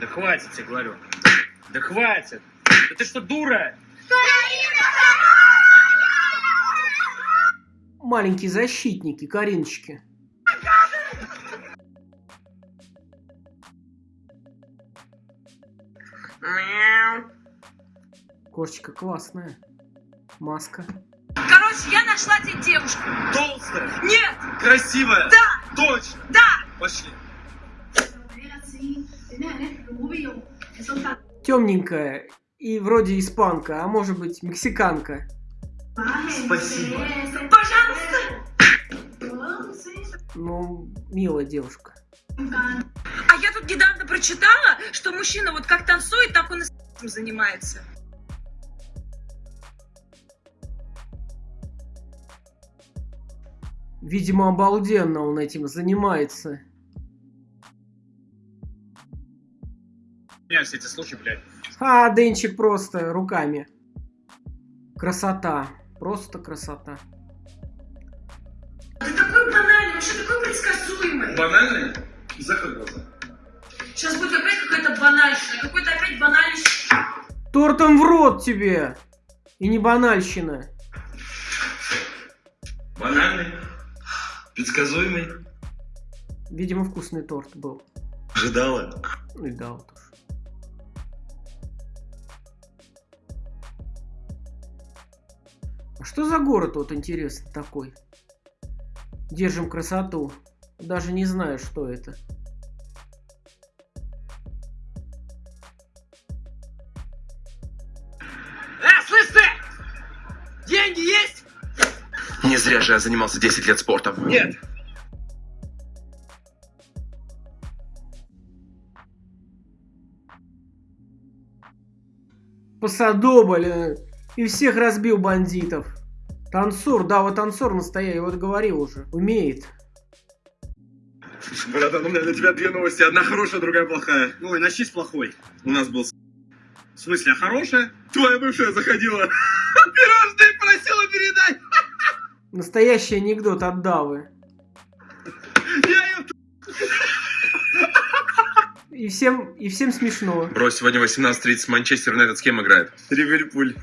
Да хватит, тебе говорю. Да хватит. Да ты что, дура? Маленькие защитники, Кариночки. Кошечка классная. Маска. Короче, я нашла тебе девушку. Толстая, Нет! красивая. Да! Точно. Да! Пошли. Темненькая и вроде испанка, а может быть мексиканка. Спасибо. Пожалуйста! Ну, милая девушка. А я тут недавно прочитала, что мужчина вот как танцует, так он и занимается. Видимо, обалденно он этим занимается. Меня все эти слухи, блядь. А, Денчик просто руками. Красота. Просто красота. Ты такой банальный, вообще такой предсказуемый. Банальный? Закрой глаза. Сейчас будет опять какая-то банальщина, какой-то опять банальный... Тортом в рот тебе! И не банальщина. Банальный? Предсказуемый? Видимо, вкусный торт был. Ожидала? Ну и что за город вот интересный такой? Держим красоту. Даже не знаю, что это. Э, слышь ты! Деньги есть? Не зря же я занимался 10 лет спортом. Нет. Посадобль. э, И всех разбил бандитов. Танцор, да, вот танцор настоящий, я вот говорил уже. Умеет. Братан, у меня для тебя две новости. Одна хорошая, другая плохая. Ой, начни с плохой. У нас был... В смысле, а хорошая? Твоя бывшая заходила. Пирожные просила передать. Настоящий анекдот от Давы. Я ее... И всем, и всем смешно. Брось, сегодня 18.30 Манчестер Юнайтед с кем играет? Ливерпуль.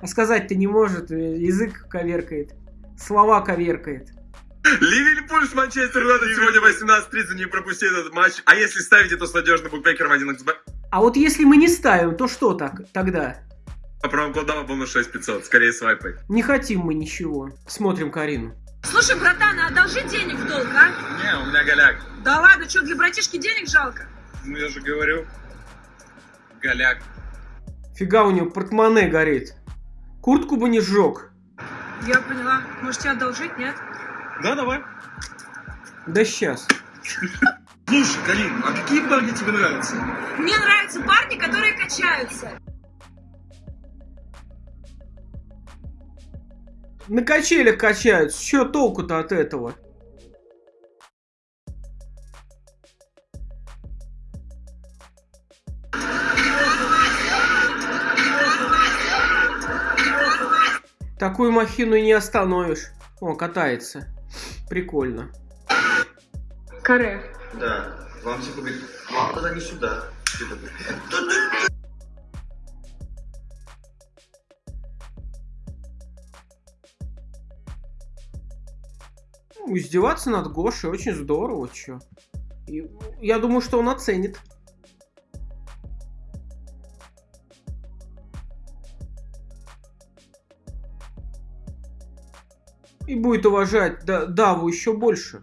А сказать-то не может, э, язык коверкает. Слова коверкает. Ливерпуль с Манчестер Юнайтед сегодня 18.30. Не пропусти этот матч. А если ставите, то с надежным букмекером 1xb. А вот если мы не ставим, то что так тогда? По промокоду DAVA бонус 6500. Скорее свайпай. Не хотим мы ничего. Смотрим Карину. Слушай, братан, а одолжи денег в долг, а? Не, у меня голяк. Да ладно, что, для братишки денег жалко? Ну я же говорю. Голяк. Фига у него портмоне горит. Куртку бы не сжег. Я поняла. Может, тебе одолжить, нет? Да, давай. Да сейчас. Слушай, Карин, а какие парни тебе нравятся? Мне нравятся парни, которые качаются. На качелях качаются. Че толку-то от этого? Такую махину и не остановишь. О, катается. Прикольно. Каре. Да. Вам типа говорит, вам тогда не сюда. Такой, Ну, Издеваться над Гошей очень здорово, чё. И я думаю, что он оценит. И будет уважать Да- Даву еще больше.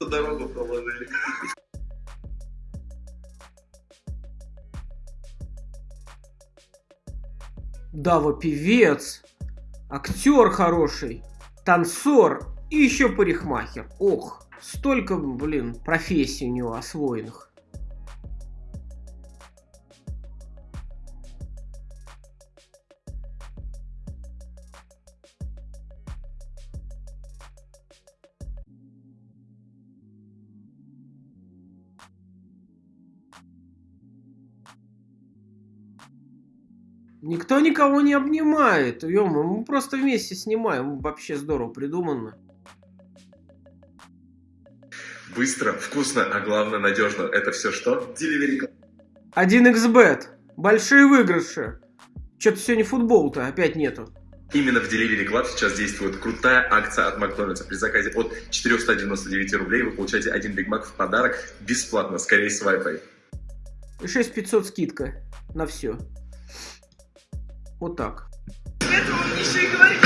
дорогу проложили. Дава певец, актер хороший, танцор и еще парикмахер. Ох, столько, блин, профессий у него освоенных. Никто никого не обнимает. Ё мы просто вместе снимаем. Вообще здорово придумано. Быстро, вкусно, а главное надежно. Это все что? Delivery Club. 1xbet. Большие выигрыши. Что-то сегодня футбол-то опять нету. Именно в Delivery Club сейчас действует крутая акция от Макдональдса. При заказе от 499 рублей вы получаете один Биг Мак в подарок бесплатно, скорее свайпай. И 6500 скидка на все. Вот так. Это он еще и говорит.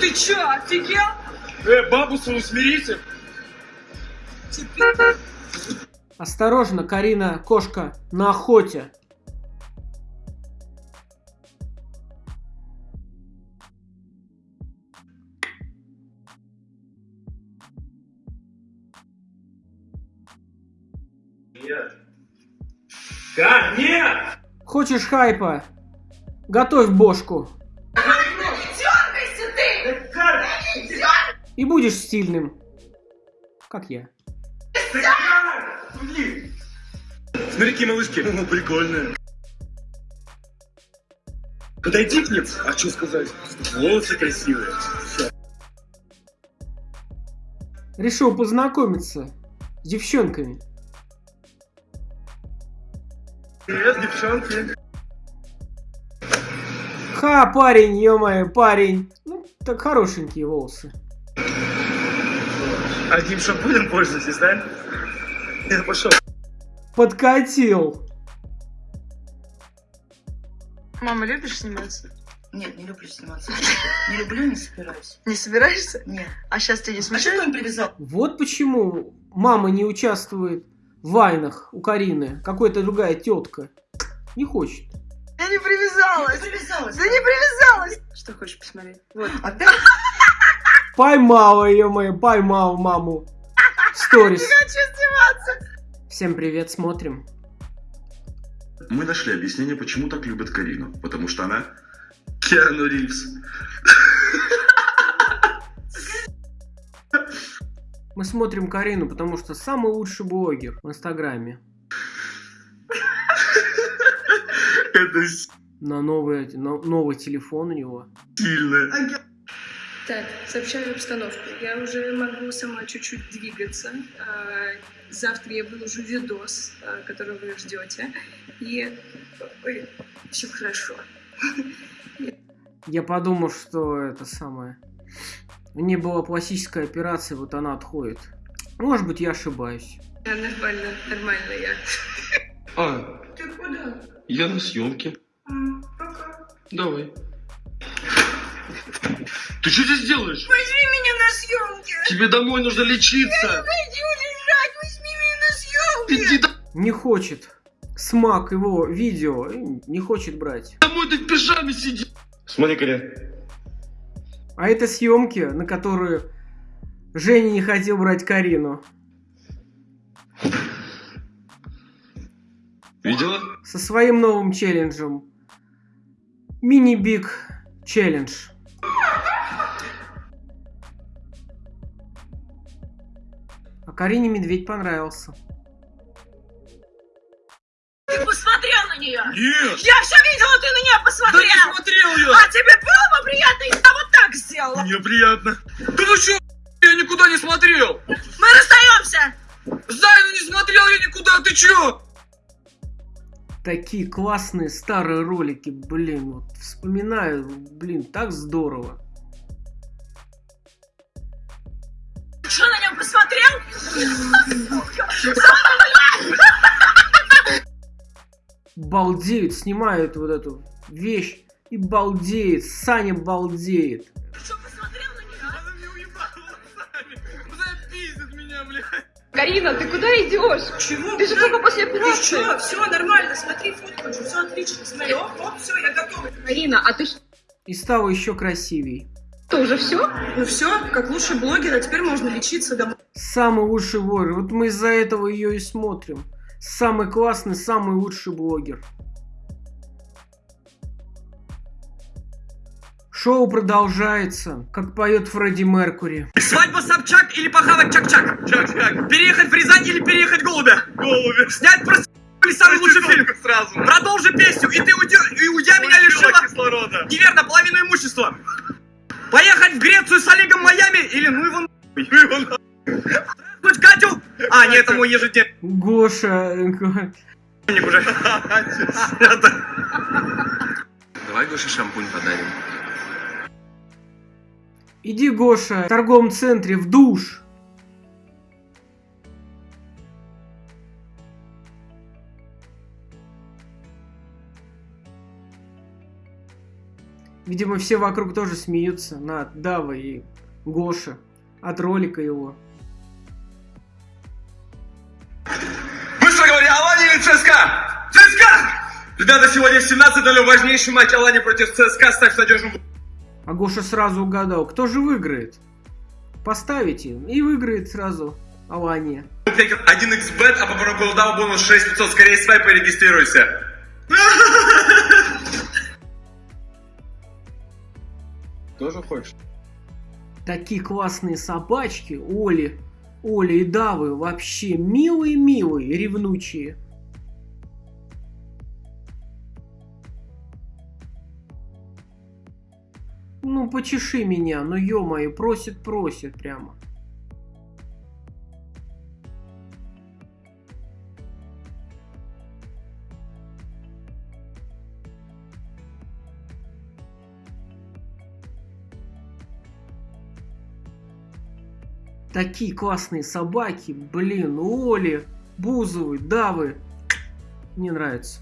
Ты чё, офигел? Э, бабу свою смирите. Теперь... Осторожно, Карина, кошка, на охоте. Нет. Как? Нет! Хочешь хайпа? Готовь бошку. И будешь стильным. Как я. Смотри, какие малышки. О, прикольные. Подойди к ним. А что сказать? Волосы красивые. Решил познакомиться с девчонками. Привет, девчонки. Ха, парень, ё парень. Ну, так хорошенькие волосы. Одним шампунем пользуетесь, да? Я пошел. Подкатил. Мама, любишь сниматься? Нет, не люблю сниматься. Не люблю, не собираюсь. Не собираешься? Нет. А сейчас тебя не А что ты им привязал? Вот почему мама не участвует в вайнах у Карины. Какая-то другая тетка. Не хочет. Я не привязалась. привязалась. Да не привязалась. Что хочешь посмотреть? Вот. Опять? Поймала ее мою, поймал маму. Сторис. Хочу сниматься. Всем привет, смотрим. Мы нашли объяснение, почему так любят Карину. Потому что она Киану Ривз. Мы смотрим Карину, потому что самый лучший блогер в Инстаграме. Это На новый, на новый телефон у него. сильно. Так, сообщаю обстановку. Я уже могу сама чуть-чуть двигаться. А, Завтра я выложу видос, а, который вы ждете. И все хорошо. Я подумал, что это самое. У нее была пластическая операция, вот она отходит. Может быть, я ошибаюсь. Да, Нормально, нормально я. А, Ты куда? Я на съемке. Пока. Давай. Ты что здесь делаешь? Возьми меня на съемки! Тебе домой нужно лечиться. Иди лежать, возьми меня на съемки! Иди до- Не хочет. Смак его видео не хочет брать. домой, ты в пижаме сиди. Смотри, Карин. А это съемки, на которые Женя не хотел брать Карину. Видела? Со своим новым челленджем. Мини-биг челлендж. А Карине медведь понравился. Ты посмотрел на нее! Нет! Я все видела, ты на нее посмотрел! смотрел я! А тебе было бы приятно, если я вот так сделала? Мне приятно. Да вы что? Я никуда не смотрел! Мы расстаемся! Зайну не смотрел я никуда, ты чё? Такие классные старые ролики, блин, вот вспоминаю, блин, так здорово. Что, на нем посмотрел? Балдеют, снимают вот эту вещь и балдеет, Саня балдеет. Карина, ты куда идешь? Чего? Ты же только после операции. Ничего, все нормально, смотри, фотку, все отлично, смотри, оп, оп, все, я готова. Карина, а ты И стало еще красивей. что, уже все? Ну все, как лучший блогер, а теперь можно лечиться домой. Самый лучший блогер. Вот мы из-за этого ее и смотрим. Самый классный, самый лучший блогер. Шоу продолжается, как поет Фредди Меркури. Свадьба Собчак или похавать Чак-Чак? Чак-Чак. Переехать в Рязань или переехать Голубя? Голубя. Снять про или самый лучший фильм? Сразу. Продолжи песню, и ты уйдя, и уйдя меня лишила кислорода. Неверно, половину имущества. Поехать в Грецию с Олегом Майами или ну его нахуй. Ну его нахуй. Катю? А, нет, это мой ежедневник Гоша... уже. Давай Гоше шампунь подарим. Иди, Гоша, в торговом центре в душ. Видимо, все вокруг тоже смеются над Давой и Гоша от ролика его. Быстро говори, Алани или ЦСКА? ЦСКА! Ребята, сегодня в 17.00 важнейший матч Алани против ЦСКА. Ставь надежным А Гоша сразу угадал, кто же выиграет. Поставите, и выиграет сразу Алания. букмекер 1xbet, а по промокоду DAO бонус 6500. Скорее свайп и регистрируйся. Тоже хочешь? Такие классные собачки, Оли, Оли и Давы, вообще милые-милые, ревнучие. Ну, почеши меня, ну ё-моё, просит, просит прямо. Такие классные собаки, блин, Оли, Бузовы, Давы. Мне нравится.